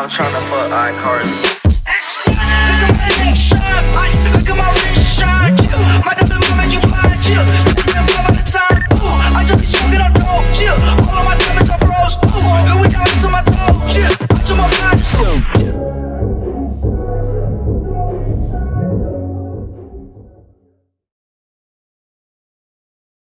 I'm tryna fuck iCarly.